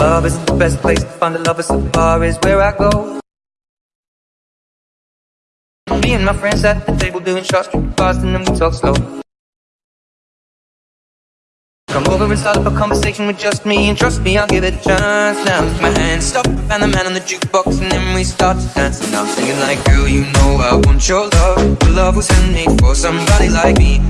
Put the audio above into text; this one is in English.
Love isn't the best place to find a lover, so far bar is where I go. Me and my friends at the table doing shots, drinking fast, and then we talk slow. Come over and start up a conversation with just me And trust me, I'll give it a chance Now take my hand, stop Van the Man on the jukebox And then we start to dance And I'm singing like Girl, you know I want your love Your love was handmade for somebody like me